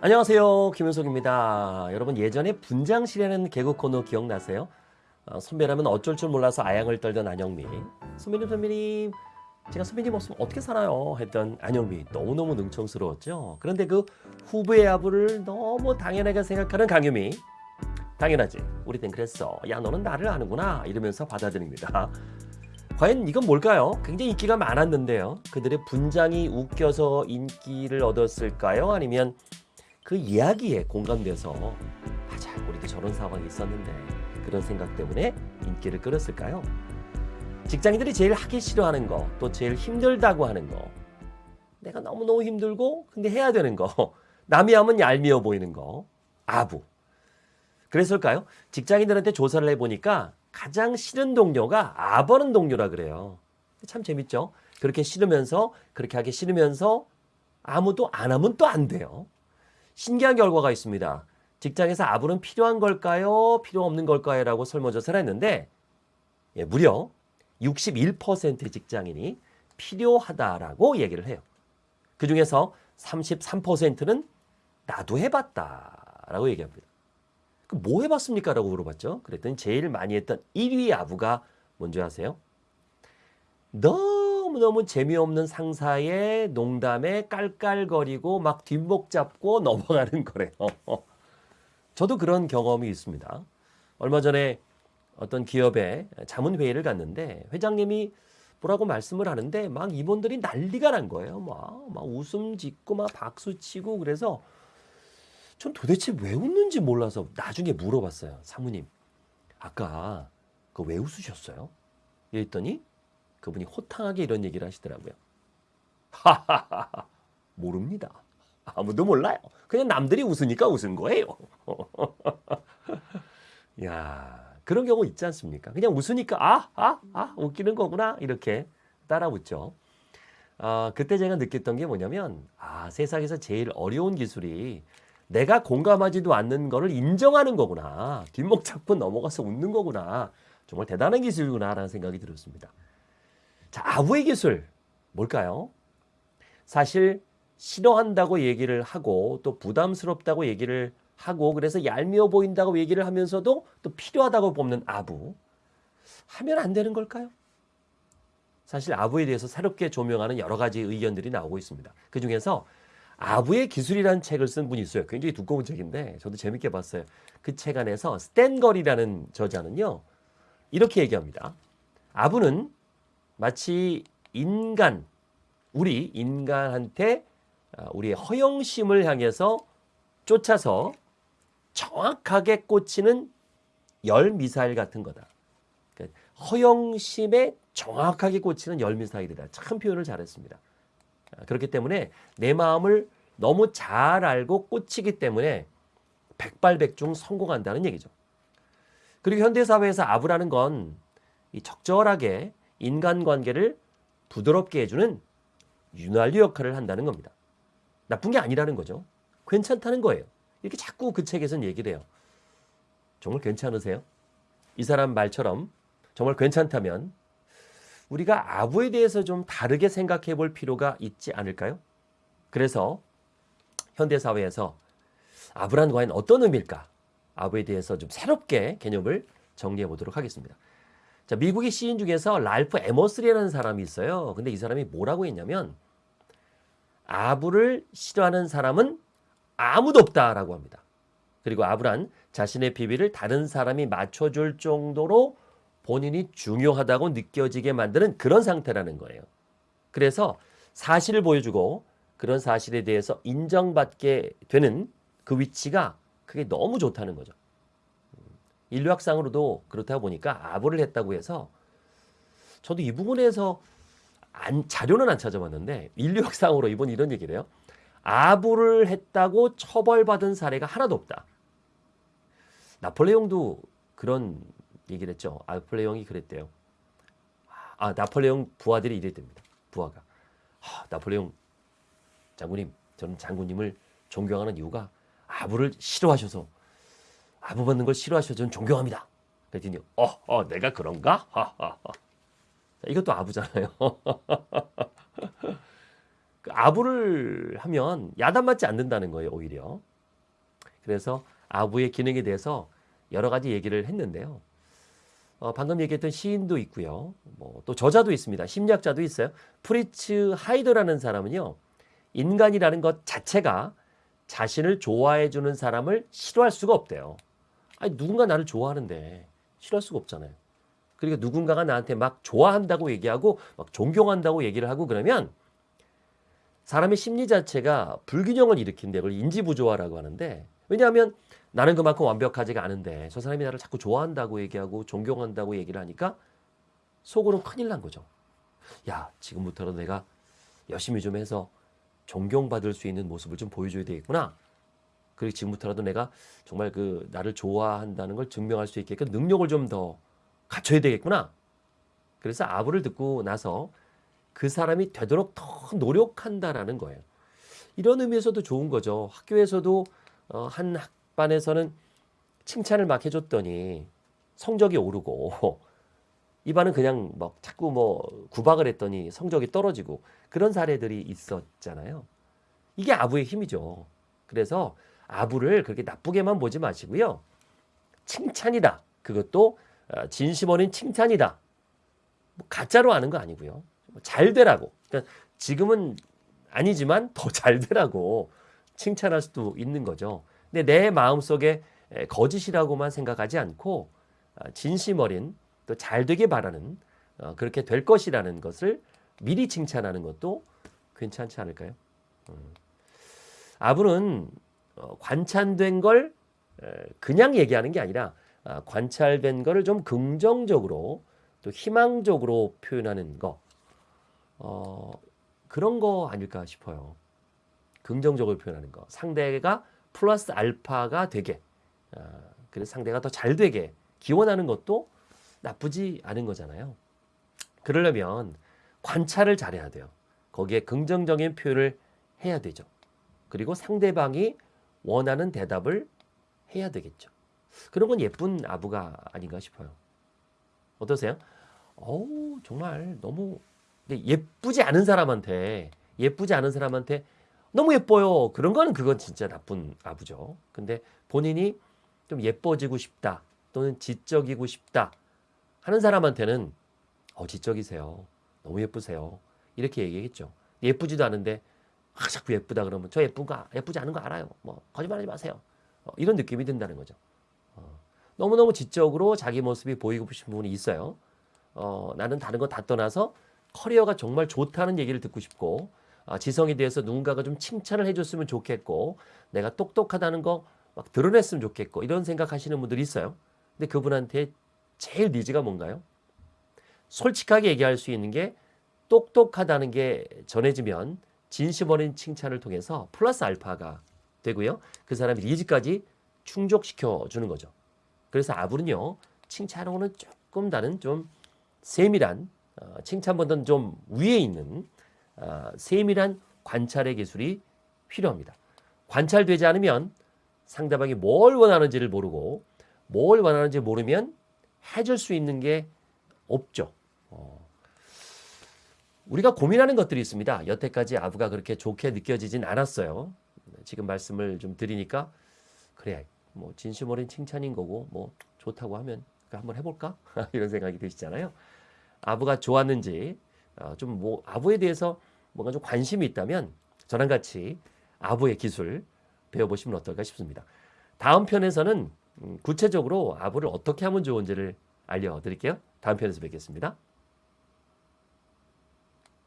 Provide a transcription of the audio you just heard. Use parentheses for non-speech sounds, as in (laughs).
안녕하세요. 김윤석입니다. 여러분 예전에 분장실이라는 개그 코너 기억나세요? 어, 선배라면 어쩔 줄 몰라서 아양을 떨던 안영미. 선배님 선배님 제가 선배님 없으면 어떻게 살아요? 했던 안영미. 너무너무 능청스러웠죠? 그런데 그 후배의 아부를 너무 당연하게 생각하는 강유미. 당연하지. 우리 땐 그랬어. 야 너는 나를 아는구나. 이러면서 받아들입니다. 과연 이건 뭘까요? 굉장히 인기가 많았는데요. 그들의 분장이 웃겨서 인기를 얻었을까요? 아니면 그 이야기에 공감돼서 맞아 우리도 저런 상황이 있었는데 그런 생각 때문에 인기를 끌었을까요? 직장인들이 제일 하기 싫어하는 거, 또 제일 힘들다고 하는 거, 내가 너무너무 힘들고 근데 해야 되는 거, (laughs) 남이 하면 얄미워 보이는 거, 아부. 그랬을까요? 직장인들한테 조사를 해보니까 가장 싫은 동료가 아버는 동료라 그래요. 참 재밌죠? 그렇게 싫으면서, 그렇게 하기 싫으면서 아무도 안 하면 또 안 돼요. 신기한 결과가 있습니다. 직장에서 아부는 필요한 걸까요? 필요 없는 걸까요? 라고 설문조사를 했는데 예, 무려 61%의 직장인이 필요하다라고 얘기를 해요. 그 중에서 33%는 나도 해봤다 라고 얘기합니다. 뭐 해봤습니까? 라고 물어봤죠. 그랬더니 제일 많이 했던 1위 아부가 뭔지 아세요? 너 무너무 재미없는 상사의 농담에 깔깔거리고 막 뒷목 잡고 (laughs) 넘어가는 거래요. 저도 그런 경험이 있습니다. 얼마 전에 어떤 기업에 자문회의를 갔는데 회장님이 뭐라고 말씀을 하는데 막 임원들이 난리가 난 거예요. 막, 막 웃음 짓고 막 박수 치고 그래서 전 도대체 왜 웃는지 몰라서 나중에 물어봤어요. 사모님, 아까 그 왜 웃으셨어요? 이랬더니 그분이 호탕하게 이런 얘기를 하시더라고요. 하하하 (laughs) 모릅니다. 아무도 몰라요. 그냥 남들이 웃으니까 웃은 거예요. (laughs) 야 그런 경우 있지 않습니까? 그냥 웃으니까 아, 아, 아 웃기는 거구나 이렇게 따라 웃죠. 아, 그때 제가 느꼈던 게 뭐냐면 아 세상에서 제일 어려운 기술이 내가 공감하지도 않는 거를 인정하는 거구나. 뒷목 잡고 넘어가서 웃는 거구나. 정말 대단한 기술이구나라는 생각이 들었습니다. 자, 아부의 기술 뭘까요? 사실 싫어한다고 얘기를 하고 또 부담스럽다고 얘기를 하고 그래서 얄미워 보인다고 얘기를 하면서도 또 필요하다고 뽑는 아부 하면 안 되는 걸까요? 사실 아부에 대해서 새롭게 조명하는 여러 가지 의견들이 나오고 있습니다. 그 중에서 아부의 기술이라는 책을 쓴 분이 있어요. 굉장히 두꺼운 책인데 저도 재밌게 봤어요. 그 책 안에서 스탠거리라는 저자는요. 이렇게 얘기합니다. 아부는 마치 인간, 우리 인간한테 아, 우리의 허영심을 향해서 쫓아서 정확하게 꽂히는 열 미사일 같은 거다. 그러니까 허영심에 정확하게 꽂히는 열 미사일이다. 참 표현을 잘했습니다. 아, 그렇기 때문에 내 마음을 너무 잘 알고 꽂히기 때문에 백발백중 성공한다는 얘기죠. 그리고 현대사회에서 아부라는 건 적절하게 인간관계를 부드럽게 해주는 윤활유 역할을 한다는 겁니다. 나쁜 게 아니라는 거죠. 괜찮다는 거예요. 이렇게 자꾸 그 책에서는 얘기를 해요. 정말 괜찮으세요? 이 사람 말처럼 정말 괜찮다면 우리가 아부에 대해서 좀 다르게 생각해 볼 필요가 있지 않을까요? 그래서 현대사회에서 아부란 과연 어떤 의미일까? 아부에 대해서 좀 새롭게 개념을 정리해 보도록 하겠습니다. 자, 미국의 시인 중에서 랄프 에머스리라는 사람이 있어요. 근데 이 사람이 뭐라고 했냐면 아부를 싫어하는 사람은 아무도 없다라고 합니다. 그리고 아부란 자신의 비밀을 다른 사람이 맞춰줄 정도로 본인이 중요하다고 느껴지게 만드는 그런 상태라는 거예요. 그래서 사실을 보여주고 그런 사실에 대해서 인정받게 되는 그 위치가 그게 너무 좋다는 거죠. 인류학상으로도 그렇다 보니까 아부를 했다고 해서 저도 이 부분에서 안, 자료는 안 찾아봤는데 인류학상으로 이번 이런 얘기를 해요. 아부를 했다고 처벌받은 사례가 하나도 없다. 나폴레옹도 그런 얘기를 했죠. 나폴레옹이 그랬대요. 아, 나폴레옹 부하들이 이랬답니다. 부하가. 아, 나폴레옹 장군님, 저는 장군님을 존경하는 이유가 아부를 싫어하셔서 아부 받는 걸 싫어하셔서 저는 존경합니다. 그랬더니 어, 어 내가 그런가? 하하하. 이것도 아부잖아요. (laughs) 그 아부를 하면 야단 맞지 않는다는 거예요, 오히려. 그래서 아부의 기능에 대해서 여러 가지 얘기를 했는데요. 어, 방금 얘기했던 시인도 있고요. 뭐 또 저자도 있습니다. 심리학자도 있어요. 프리츠 하이더라는 사람은요. 인간이라는 것 자체가 자신을 좋아해 주는 사람을 싫어할 수가 없대요. 아니 누군가 나를 좋아하는데 싫어할 수가 없잖아요. 그러니까 누군가가 나한테 막 좋아한다고 얘기하고 막 존경한다고 얘기를 하고 그러면 사람의 심리 자체가 불균형을 일으킨대. 그걸 인지부조화라고 하는데 왜냐하면 나는 그만큼 완벽하지가 않은데 저 사람이 나를 자꾸 좋아한다고 얘기하고 존경한다고 얘기를 하니까 속으로 큰일 난 거죠. 야, 지금부터라도 내가 열심히 좀 해서 존경받을 수 있는 모습을 좀 보여줘야 되겠구나. 그리고 지금부터라도 내가 정말 그 나를 좋아한다는 걸 증명할 수 있게끔 능력을 좀 더 갖춰야 되겠구나. 그래서 아부를 듣고 나서 그 사람이 되도록 더 노력한다라는 거예요. 이런 의미에서도 좋은 거죠. 학교에서도 어, 한 학반에서는 칭찬을 막 해줬더니 성적이 오르고 (laughs) 이 반은 그냥 막 자꾸 뭐 구박을 했더니 성적이 떨어지고 그런 사례들이 있었잖아요. 이게 아부의 힘이죠. 그래서 아부를 그렇게 나쁘게만 보지 마시고요. 칭찬이다. 그것도 어, 진심 어린 칭찬이다. 뭐 가짜로 하는 거 아니고요. 뭐잘 되라고. 그러니까 지금은 아니지만 더 (laughs) 잘 되라고 칭찬할 수도 있는 거죠. 근데 내 마음속에 에, 거짓이라고만 생각하지 않고 아, 진심 어린 또 잘 되게 바라는 어, 그렇게 될 것이라는 것을 미리 칭찬하는 것도 괜찮지 않을까요? 음. 아부는 어, 관찰된 걸 에, 그냥 얘기하는 게 아니라 아, 관찰된 거를 좀 긍정적으로 또 희망적으로 표현하는 거 어, 그런 거 아닐까 싶어요. 긍정적으로 표현하는 거. 상대가 플러스 알파가 되게 아, 그래서 상대가 더 잘 되게 기원하는 것도 나쁘지 않은 거잖아요. 그러려면 관찰을 잘해야 돼요. 거기에 긍정적인 표현을 해야 되죠. 그리고 상대방이 원하는 대답을 해야 되겠죠. 그런 건 예쁜 아부가 아닌가 싶어요. 어떠세요? 어우, 정말 너무 예쁘지 않은 사람한테 예쁘지 않은 사람한테 너무 예뻐요. 그런 거는 그건 진짜 나쁜 아부죠. 근데 본인이 좀 예뻐지고 싶다 또는 지적이고 싶다 하는 사람한테는 어 지적이세요. 너무 예쁘세요. 이렇게 얘기했죠. 예쁘지도 않은데 아, 자꾸 예쁘다 그러면 저 예쁜 거 예쁘지 않은 거 알아요. 뭐 거짓말하지 마세요. 어, 이런 느낌이 든다는 거죠. 어, 너무너무 지적으로 자기 모습이 보이고 싶은 부분이 있어요. 어, 나는 다른 거 다 떠나서 커리어가 정말 좋다는 얘기를 듣고 싶고 아, 지성에 대해서 누군가가 좀 칭찬을 해줬으면 좋겠고 내가 똑똑하다는 거 막 드러냈으면 좋겠고 이런 생각하시는 분들이 있어요. 근데 그분한테 제일 니즈가 뭔가요? 솔직하게 얘기할 수 있는 게 똑똑하다는 게 전해지면 진심 어린 칭찬을 통해서 플러스 알파가 되고요. 그 사람의 니즈까지 충족시켜 주는 거죠. 그래서 아부는요. 칭찬하고는 조금 다른 좀 세밀한 어, 칭찬보다는 좀 위에 있는 어, 세밀한 관찰의 기술이 필요합니다. 관찰되지 않으면 상대방이 뭘 원하는지를 모르고 뭘 원하는지 모르면 해줄 수 있는 게 없죠. 어. 우리가 고민하는 것들이 있습니다. 여태까지 아부가 그렇게 좋게 느껴지진 않았어요. 지금 말씀을 좀 드리니까 그래 뭐 진심 어린 칭찬인 거고 뭐 좋다고 하면 한번 해볼까 (laughs) 이런 생각이 드시잖아요. 아부가 좋았는지 어, 좀뭐 아부에 대해서 뭔가 좀 관심이 있다면 저랑 같이 아부의 기술 배워보시면 어떨까 싶습니다. 다음 편에서는 음, 구체적으로 아부를 어떻게 하면 좋은지를 알려드릴게요. 다음 편에서 뵙겠습니다.